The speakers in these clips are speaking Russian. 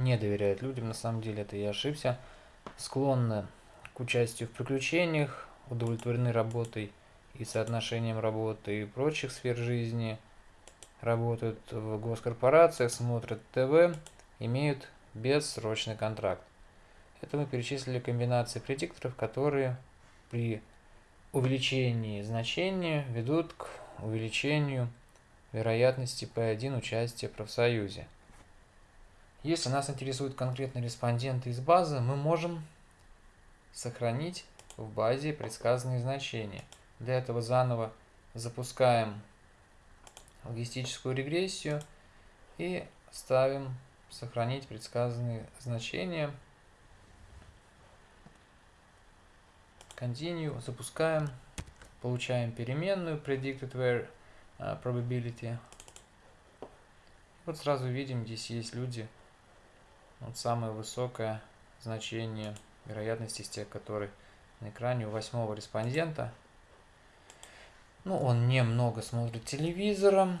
не доверяют людям, на самом деле это я ошибся, склонны к участию в приключениях, удовлетворены работой и соотношением работы и прочих сфер жизни, работают в госкорпорациях, смотрят ТВ, имеют бессрочный контракт. Это мы перечислили комбинации предикторов, которые при увеличении значения ведут к увеличению вероятности P1 участия в профсоюзе. Если нас интересуют конкретные респонденты из базы, мы можем сохранить в базе предсказанные значения. Для этого заново запускаем логистическую регрессию и ставим сохранить предсказанные значения. Continue, запускаем, получаем переменную predicted where uh, probability. Вот сразу видим, здесь есть люди, вот самое высокое значение вероятности из тех, которые на экране у восьмого респондента. Ну, он немного смотрит телевизором,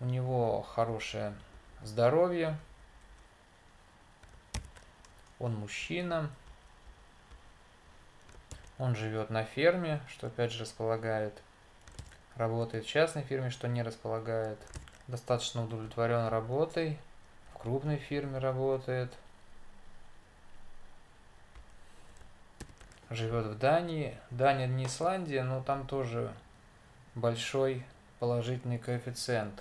у него хорошее здоровье, он мужчина, он живет на ферме, что опять же располагает. Работает в частной фирме, что не располагает. Достаточно удовлетворен работой. В крупной фирме работает. Живет в Дании. Дания не Исландия, но там тоже большой положительный коэффициент.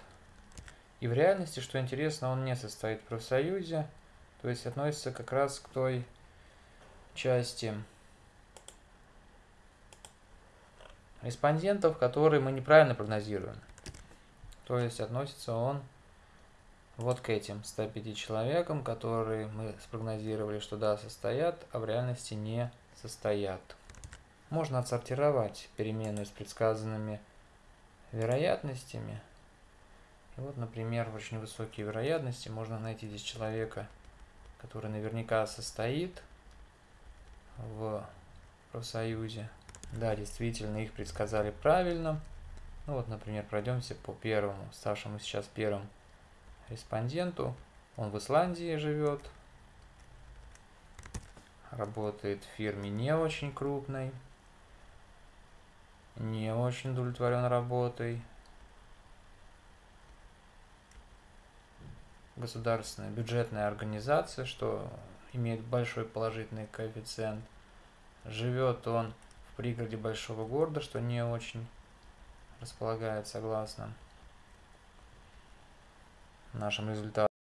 И в реальности, что интересно, он не состоит в профсоюзе, то есть относится как раз к той части респондентов, которые мы неправильно прогнозируем. То есть относится он вот к этим 105 человекам, которые мы спрогнозировали, что да, состоят, а в реальности не состоят. Можно отсортировать переменную с предсказанными вероятностями. И вот, например, в очень высокие вероятности можно найти здесь человека, который наверняка состоит в профсоюзе. Да, действительно, их предсказали правильно. Ну вот, например, пройдемся по первому, ставшему сейчас первым респонденту. Он в Исландии живет, работает в фирме не очень крупной, не очень удовлетворен работой. Государственная бюджетная организация, что имеет большой положительный коэффициент. Живет он пригороде большого города, что не очень располагает согласно нашим результатам.